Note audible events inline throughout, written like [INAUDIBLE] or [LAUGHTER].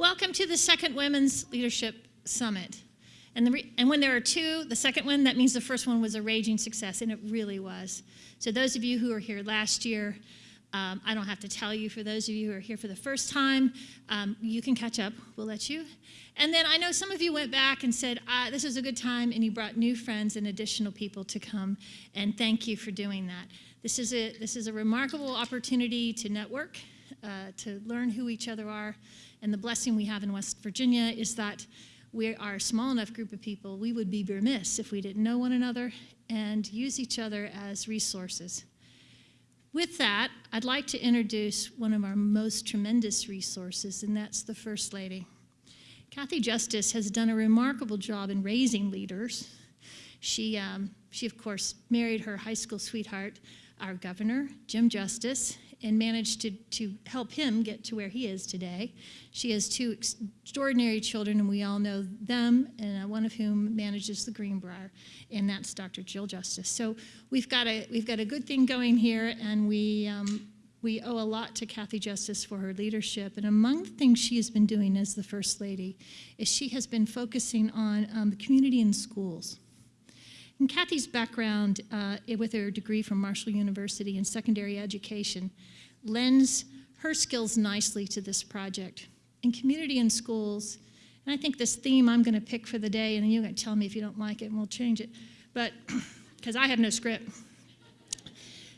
Welcome to the second Women's Leadership Summit. And, and when there are two, the second one, that means the first one was a raging success, and it really was. So, those of you who were here last year, um, I don't have to tell you, for those of you who are here for the first time, um, you can catch up. We'll let you. And then I know some of you went back and said, uh, This was a good time, and you brought new friends and additional people to come. And thank you for doing that. This is a, this is a remarkable opportunity to network, uh, to learn who each other are. And the blessing we have in West Virginia is that we are a small enough group of people, we would be remiss if we didn't know one another and use each other as resources. With that, I'd like to introduce one of our most tremendous resources, and that's the First Lady. Kathy Justice has done a remarkable job in raising leaders. She, um, she, of course, married her high school sweetheart, our governor, Jim Justice, and managed to, to help him get to where he is today. She has two extraordinary children, and we all know them, and uh, one of whom manages the Greenbrier, and that's Dr. Jill Justice. So we've got a, we've got a good thing going here, and we, um, we owe a lot to Kathy Justice for her leadership. And among the things she has been doing as the First Lady is she has been focusing on um, the community and schools. And Kathy's background uh, with her degree from Marshall University in secondary education lends her skills nicely to this project. In community and schools, and I think this theme I'm going to pick for the day, and you're going to tell me if you don't like it and we'll change it, but [CLEARS THROAT] because I have no script,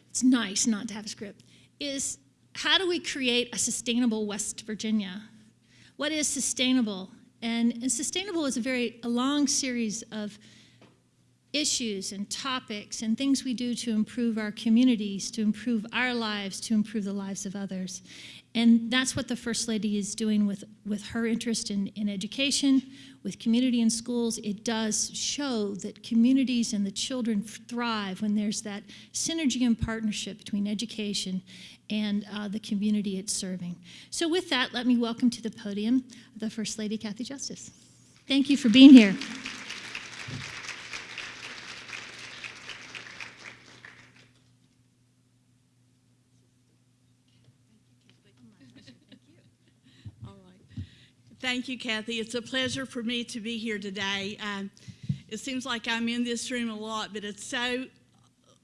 it's nice not to have a script, is how do we create a sustainable West Virginia? What is sustainable? And, and sustainable is a very a long series of issues and topics and things we do to improve our communities, to improve our lives, to improve the lives of others. And that's what the First Lady is doing with, with her interest in, in education, with community and schools. It does show that communities and the children thrive when there's that synergy and partnership between education and uh, the community it's serving. So with that, let me welcome to the podium the First Lady, Kathy Justice. Thank you for being here. Thank you, Kathy. It's a pleasure for me to be here today. Um, it seems like I'm in this room a lot, but it's so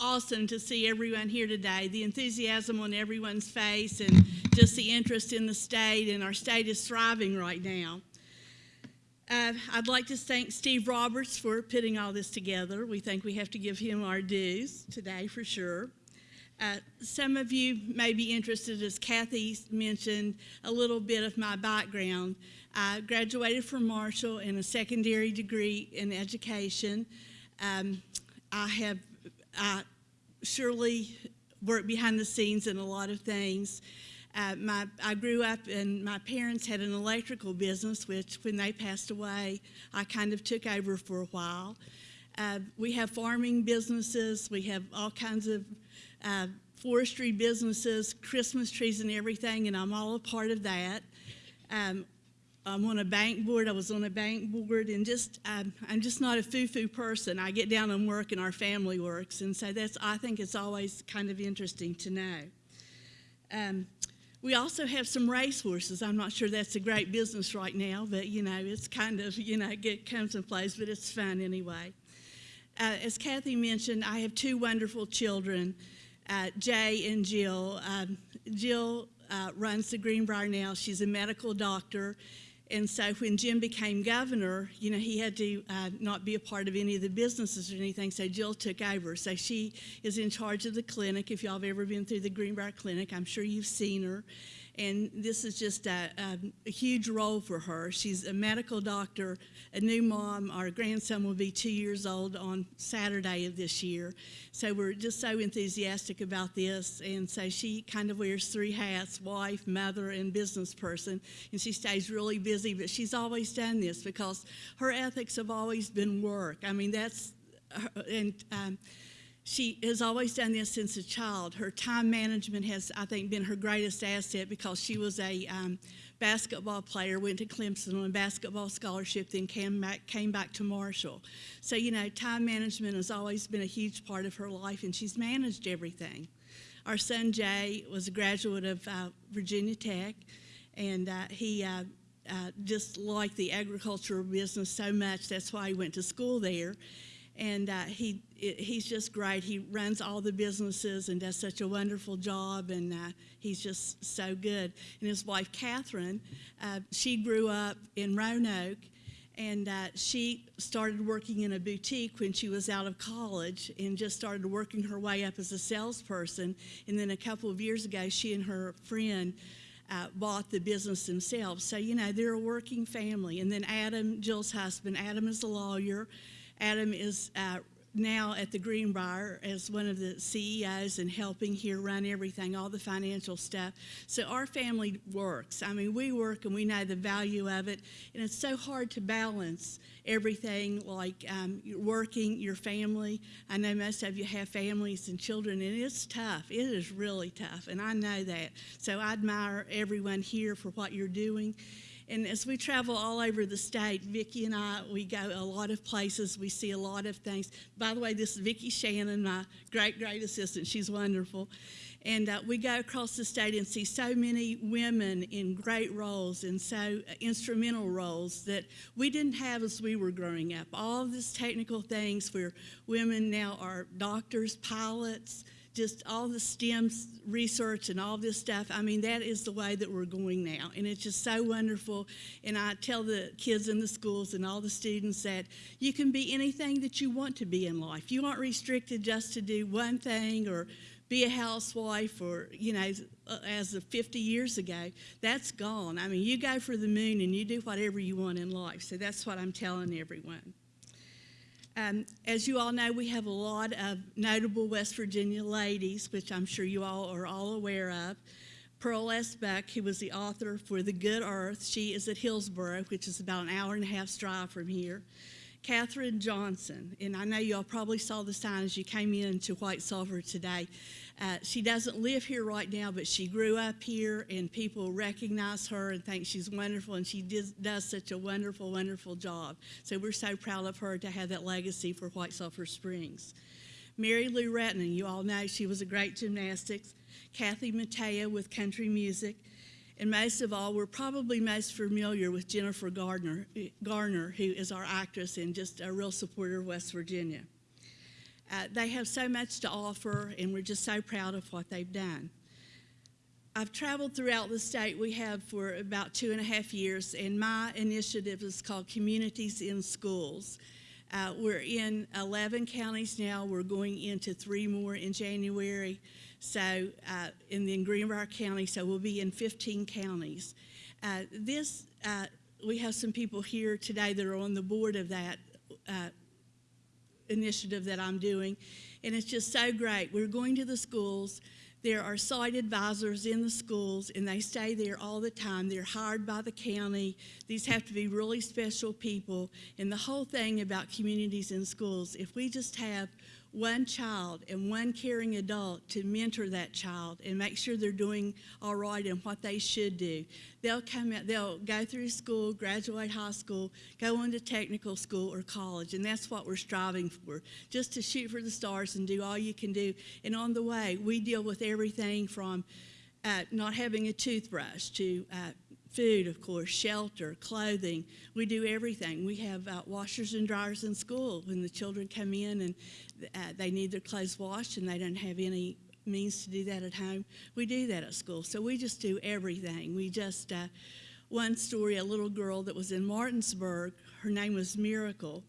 awesome to see everyone here today. The enthusiasm on everyone's face and just the interest in the state, and our state is thriving right now. Uh, I'd like to thank Steve Roberts for putting all this together. We think we have to give him our dues today for sure. Uh, some of you may be interested, as Kathy mentioned, a little bit of my background. I graduated from Marshall in a secondary degree in education. Um, I have I surely worked behind the scenes in a lot of things. Uh, my, I grew up and my parents had an electrical business, which when they passed away, I kind of took over for a while. Uh, we have farming businesses, we have all kinds of uh, forestry businesses, Christmas trees and everything, and I'm all a part of that. Um, I'm on a bank board. I was on a bank board, and just I'm, I'm just not a foo-foo person. I get down and work, and our family works, and so that's I think it's always kind of interesting to know. Um, we also have some racehorses. I'm not sure that's a great business right now, but you know it's kind of you know it comes and place, but it's fun anyway. Uh, as Kathy mentioned, I have two wonderful children, uh, Jay and Jill. Um, Jill uh, runs the Greenbrier now. She's a medical doctor and so when Jim became governor, you know, he had to uh, not be a part of any of the businesses or anything, so Jill took over. So she is in charge of the clinic. If y'all have ever been through the Greenbrier Clinic, I'm sure you've seen her and this is just a, a, a, huge role for her. She's a medical doctor, a new mom. Our grandson will be two years old on Saturday of this year. So we're just so enthusiastic about this. And so she kind of wears three hats, wife, mother, and business person. And she stays really busy, but she's always done this because her ethics have always been work. I mean, that's, and um, she has always done this since a child. Her time management has, I think, been her greatest asset because she was a um, basketball player, went to Clemson on a basketball scholarship, then came back, came back to Marshall. So, you know, time management has always been a huge part of her life, and she's managed everything. Our son Jay was a graduate of uh, Virginia Tech, and uh, he uh, uh, just liked the agricultural business so much. That's why he went to school there. And uh, he, he's just great. He runs all the businesses and does such a wonderful job, and uh, he's just so good. And his wife, Catherine, uh, she grew up in Roanoke, and she started working in a boutique when she was out of college and just started working her way up as a salesperson. And then a couple of years ago, she and her friend uh, bought the business themselves. So, you know, they're a working family. And then Adam, Jill's husband, Adam is a lawyer. Adam is uh, now at the Greenbrier as one of the CEOs and helping here run everything, all the financial stuff. So our family works. I mean, we work and we know the value of it, and it's so hard to balance everything like um, working, your family. I know most of you have families and children, and it's tough. It is really tough, and I know that. So I admire everyone here for what you're doing. And as we travel all over the state, Vicki and I, we go a lot of places. We see a lot of things. By the way, this is Vicki Shannon, my great, great assistant. She's wonderful. And uh, we go across the state and see so many women in great roles and so uh, instrumental roles that we didn't have as we were growing up. All these technical things where women now are doctors, pilots, just all the STEM research and all this stuff. I mean, that is the way that we're going now. And it's just so wonderful. And I tell the kids in the schools and all the students that you can be anything that you want to be in life. You aren't restricted just to do one thing or be a housewife or, you know, as uh, of 50 years ago. That's gone. I mean, you go for the moon and you do whatever you want in life. So that's what I'm telling everyone. Um, as you all know, we have a lot of notable West Virginia ladies, which I'm sure you all are all aware of. Pearl S. Buck, who was the author for The Good Earth, she is at Hillsboro, which is about an hour and a half's drive from here. Katherine Johnson, and I know y'all probably saw the sign as you came in to White Sulphur today. Uh, she doesn't live here right now, but she grew up here, and people recognize her and think she's wonderful, and she does, does such a wonderful, wonderful job. So we're so proud of her to have that legacy for White Sulphur Springs. Mary Lou Retton, you all know she was a great gymnastics. Kathy Mattea with country music. And most of all, we're probably most familiar with Jennifer Gardner, Garner, who is our actress and just a real supporter of West Virginia. Uh, they have so much to offer, and we're just so proud of what they've done. I've traveled throughout the state. We have for about two and a half years, and my initiative is called Communities in Schools. Uh, we're in 11 counties now. We're going into three more in January. So, uh, in the Greenbrier County, so we'll be in 15 counties. Uh, this, uh, we have some people here today that are on the board of that uh, initiative that I'm doing, and it's just so great. We're going to the schools. There are site advisors in the schools, and they stay there all the time. They're hired by the county. These have to be really special people. And the whole thing about communities in schools, if we just have one child and one caring adult to mentor that child and make sure they're doing all right and what they should do. They'll come out, they'll go through school, graduate high school, go on to technical school or college, and that's what we're striving for, just to shoot for the stars and do all you can do. And on the way, we deal with everything from uh, not having a toothbrush to uh, food, of course, shelter, clothing. We do everything. We have uh, washers and dryers in school when the children come in and uh, they need their clothes washed and they don't have any means to do that at home. We do that at school. So we just do everything. We just, uh, one story, a little girl that was in Martinsburg, her name was Miracle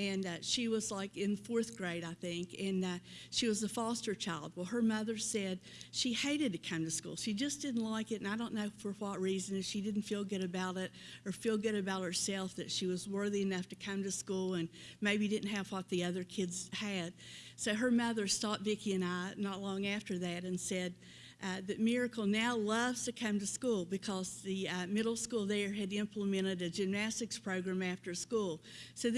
and uh, she was like in fourth grade, I think, and uh, she was a foster child. Well, her mother said she hated to come to school. She just didn't like it, and I don't know for what reason. She didn't feel good about it or feel good about herself that she was worthy enough to come to school and maybe didn't have what the other kids had. So her mother stopped Vicki and I not long after that and said, uh, that Miracle now loves to come to school because the uh, middle school there had implemented a gymnastics program after school. So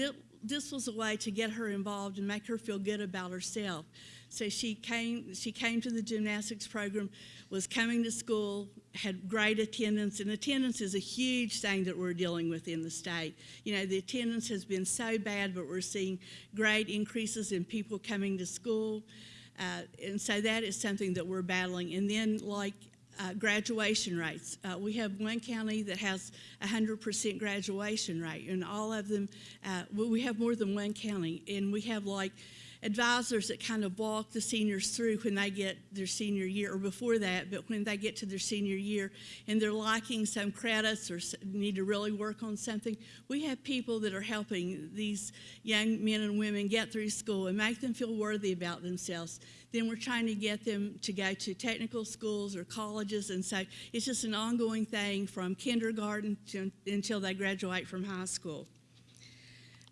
this was a way to get her involved and make her feel good about herself. So she came, she came to the gymnastics program, was coming to school, had great attendance, and attendance is a huge thing that we're dealing with in the state. You know, the attendance has been so bad, but we're seeing great increases in people coming to school. Uh, and so that is something that we're battling. And then, like uh, graduation rates. Uh, we have one county that has 100% graduation rate, and all of them, uh, we have more than one county, and we have like advisors that kind of walk the seniors through when they get their senior year, or before that, but when they get to their senior year and they're lacking some credits or need to really work on something, we have people that are helping these young men and women get through school and make them feel worthy about themselves. Then we're trying to get them to go to technical schools or colleges, and so it's just an ongoing thing from kindergarten to, until they graduate from high school.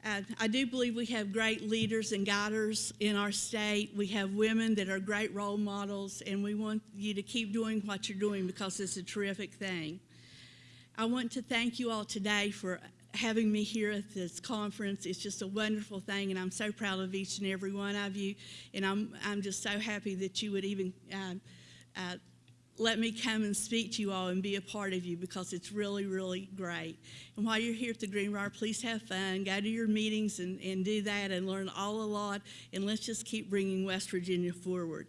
Uh, I do believe we have great leaders and guiders in our state. We have women that are great role models, and we want you to keep doing what you're doing because it's a terrific thing. I want to thank you all today for having me here at this conference. It's just a wonderful thing, and I'm so proud of each and every one of you. And I'm, I'm just so happy that you would even um, uh, let me come and speak to you all and be a part of you because it's really, really great. And while you're here at the Greenbrier, please have fun. Go to your meetings and, and do that and learn all a lot. And let's just keep bringing West Virginia forward.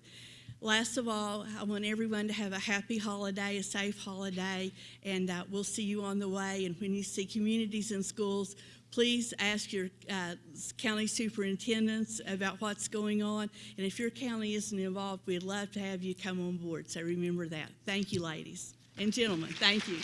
Last of all, I want everyone to have a happy holiday, a safe holiday, and uh, we'll see you on the way. And when you see communities and schools, please ask your uh, county superintendents about what's going on. And if your county isn't involved, we'd love to have you come on board. So remember that. Thank you, ladies and gentlemen. Thank you.